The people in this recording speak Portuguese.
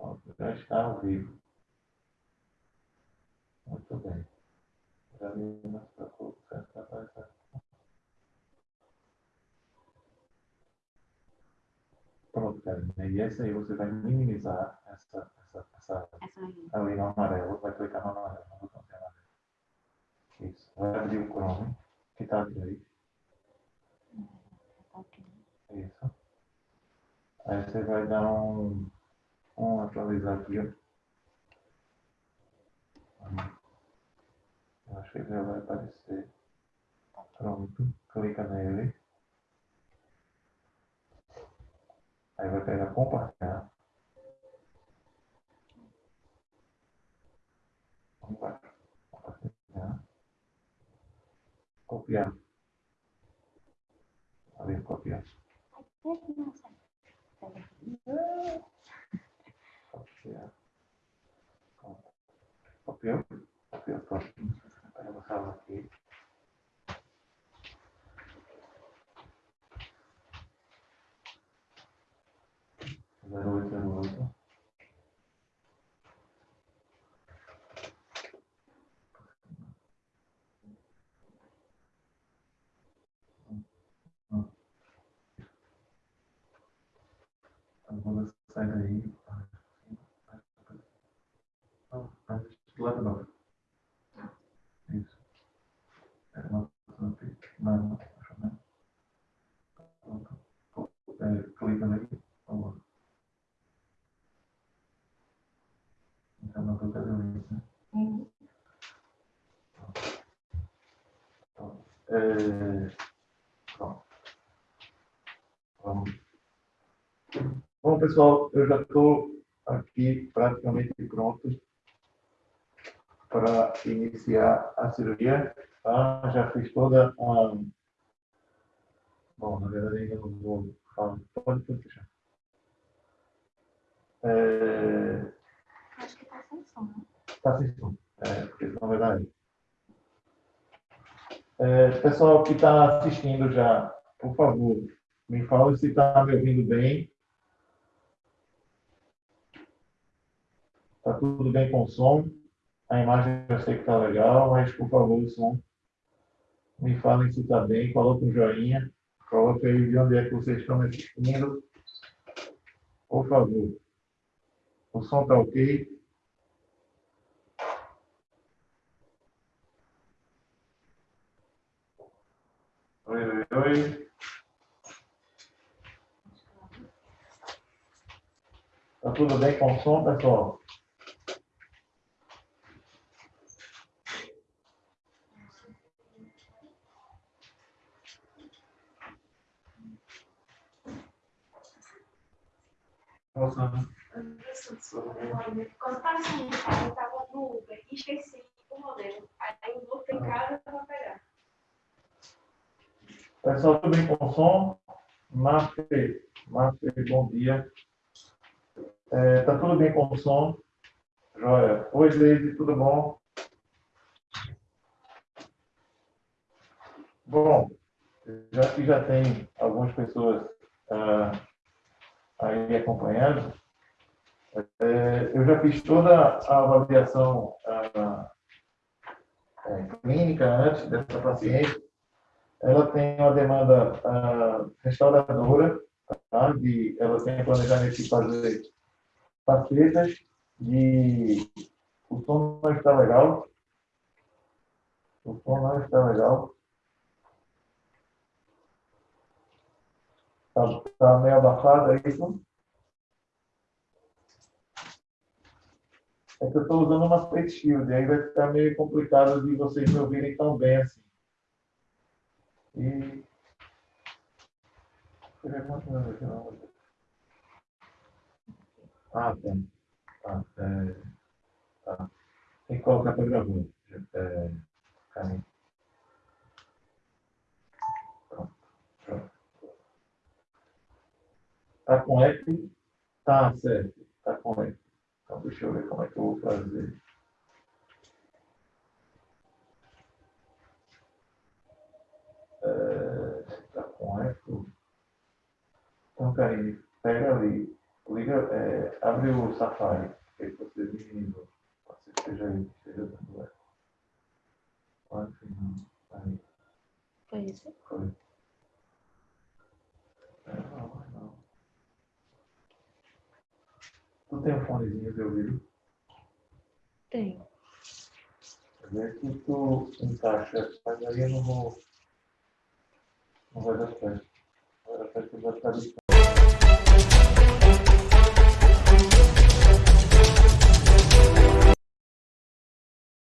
Pronto, já está ao vivo. Muito bem. Já se preocupe, já está aparecendo. Pronto, Karina. E essa aí você vai minimizar essa, essa, essa Essa no amarelo, vai clicar no amarelo, no botão de amarelo. Isso. Vai abrir o Chrome, que está. Tá aqui. Isso. Aí você vai dar um, um atualizar aqui. Eu acho que já vai aparecer. Pronto. Clica nele. Aí vai pegar compartilhar. Vamos. Compartilhar. Copiar. Ali, copiar. Nossa. Copiar. Copiou, pronto. Aí eu salvo aqui. Zero oito, zero oito. Então, quando sai daí. Não, do lado não. Isso. É uma não, não, não, não. Pronto. Clica nele. Vamos lá. Então não clica nele, né? Pronto. É, pronto. Vamos. Bom, pessoal, eu já estou aqui praticamente pronto para iniciar a cirurgia. Tá? Já fiz toda a. Bom, na verdade, ainda não vou falar. Pode, pode fechar. É... Acho que tá sem som, né? Tá sem som. É, porque na verdade. É, pessoal que está assistindo já, por favor, me fala se está me ouvindo bem. Está tudo bem com o som? A imagem eu sei que está legal, mas por favor, o som. Me falem se está bem, coloque um joinha, coloque aí de onde é que vocês estão assistindo. Por favor. O som está ok? Oi, oi, oi. Tá tudo bem com o som, pessoal? Nossa, Quando tava saindo casa, eu tava no Uber esqueci o modelo. Aí eu voltei em casa pra pegar. Pessoal, tudo bem com o som? Márcia, Márcia, bom dia. É, tá tudo bem com o som? Joia. Oi, Leide, tudo bom? Bom, já já tem algumas pessoas ah, aí acompanhando, é, eu já fiz toda a avaliação ah, é, clínica antes dessa paciente. Ela tem uma demanda ah, restauradora, tá? de, ela tem planejamento de fazer facetas, de o som não está legal, o som não está legal, está tá meio abafado, é isso? É que eu estou usando uma face shield, aí vai ficar meio complicado de vocês me ouvirem tão bem assim. E. Ah. Tá. É, tá. Tem que colocar para gravar. É, caminho. Pronto. Pronto. Tá com eco? Tá, certo. Tá com eco. Então, deixa eu ver como é que eu vou fazer. Está com eco. Então, Karine, pega ali, liga é, abre o Safari. Que aí você me Pode ser que seja aí, esteja dando. Claro que não. Aí, Foi isso? foi. É, não, mas não. Tu tem um fonezinho de ouvido? Tem. Vê que tu encaixa, mas aí eu não vou. Não vai dar certo. Que vai ficar distante.